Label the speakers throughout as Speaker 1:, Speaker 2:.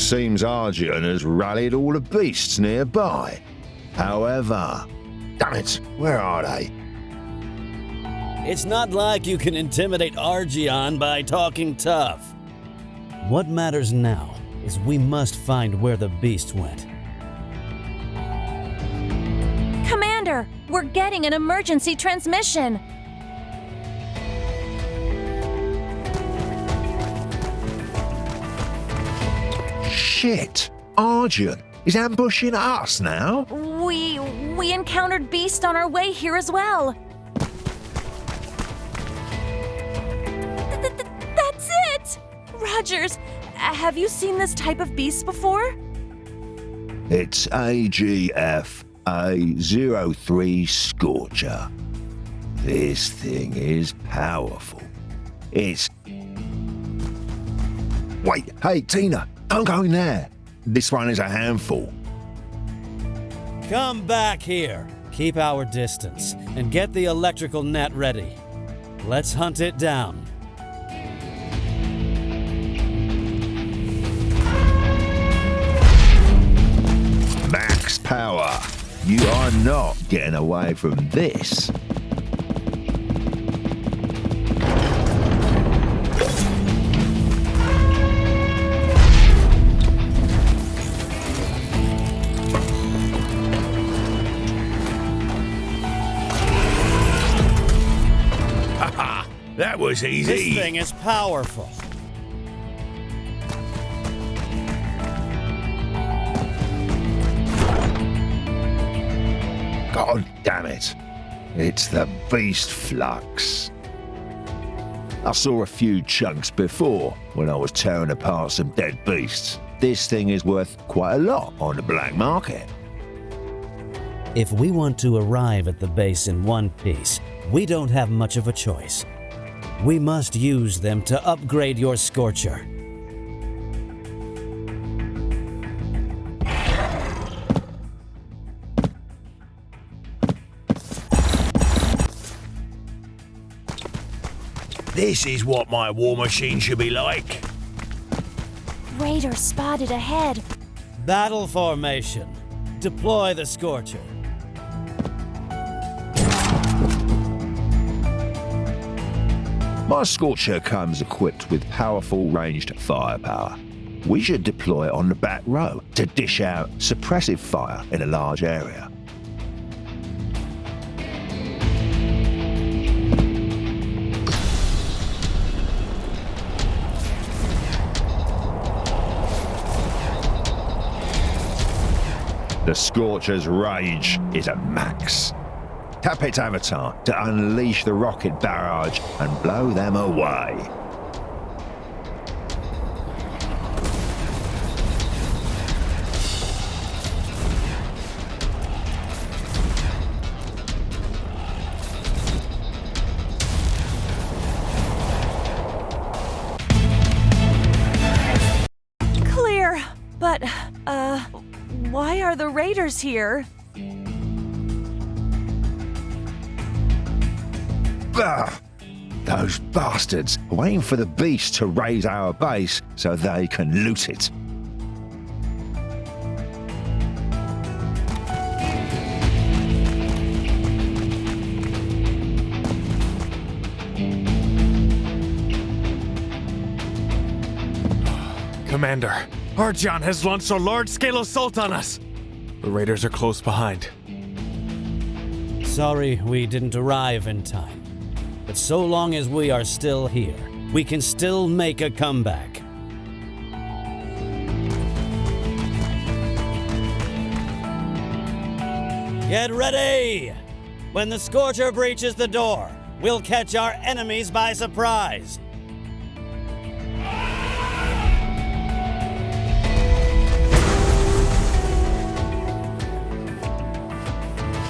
Speaker 1: seems Argyon has rallied all the beasts nearby. However, damn it, where are they?
Speaker 2: It's not like you can intimidate Argyon by talking tough. What matters now is we must find where the beast went.
Speaker 3: Commander, we're getting an emergency transmission.
Speaker 1: Shit! Argyon is ambushing us now?
Speaker 3: We we encountered Beast on our way here as well. Th- th- That's it! Rogers, have you seen this type of beast before?
Speaker 1: It's AGF A03 Scorcher. This thing is powerful. It's. Wait, hey, Tina, don't go in there. This one is a handful.
Speaker 2: Come back here. Keep our distance and get the electrical net ready. Let's hunt it down.
Speaker 1: Max power. You are not getting away from this. That was
Speaker 2: This
Speaker 1: easy.
Speaker 2: thing is powerful.
Speaker 1: God damn it. It's the Beast Flux. I saw a few chunks before when I was tearing apart some dead beasts. This thing is worth quite a lot on the black market.
Speaker 2: If we want to arrive at the base in one piece, we don't have much of a choice. We must use them to upgrade your Scorcher.
Speaker 1: This is what my war machine should be like.
Speaker 3: Raider spotted ahead.
Speaker 2: Battle formation. Deploy the Scorcher.
Speaker 1: My Scorcher comes equipped with powerful ranged firepower. We should deploy on the back row to dish out suppressive fire in a large area. The Scorcher's rage is at max. Tap its avatar to unleash the rocket barrage and blow them away.
Speaker 3: Clear. But, uh, why are the raiders here?
Speaker 1: Ugh. Those bastards are waiting for the beast to raze our base so they can loot it.
Speaker 4: Commander, Argyon has launched a large-scale assault on us. The raiders are close behind.
Speaker 2: Sorry we didn't arrive in time. But so long as we are still here, we can still make a comeback. Get ready! When the Scorcher breaches the door, we'll catch our enemies by surprise.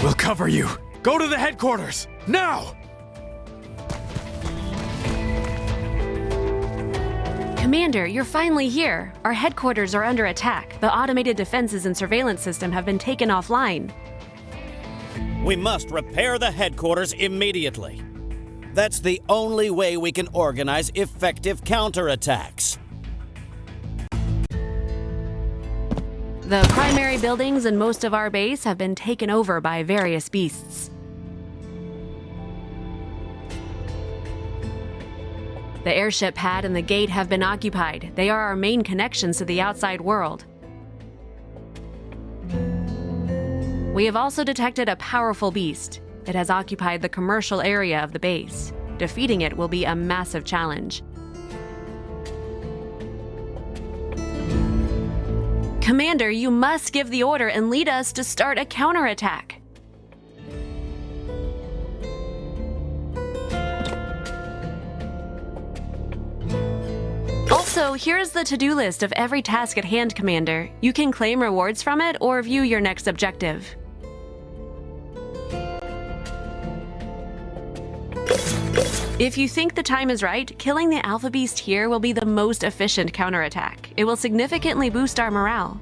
Speaker 4: We'll cover you. Go to the headquarters, now!
Speaker 5: Commander, you're finally here. Our headquarters are under attack. The automated defenses and surveillance system have been taken offline.
Speaker 2: We must repair the headquarters immediately. That's the only way we can organize effective counterattacks.
Speaker 5: The primary buildings and most of our base have been taken over by various beasts. The airship pad and the gate have been occupied. They are our main connections to the outside world. We have also detected a powerful beast. It has occupied the commercial area of the base. Defeating it will be a massive challenge. Commander, you must give the order and lead us to start a counterattack. Also, here's the to-do list of every task at hand, Commander. You can claim rewards from it or view your next objective. If you think the time is right, killing the Alpha Beast here will be the most efficient counterattack. It will significantly boost our morale.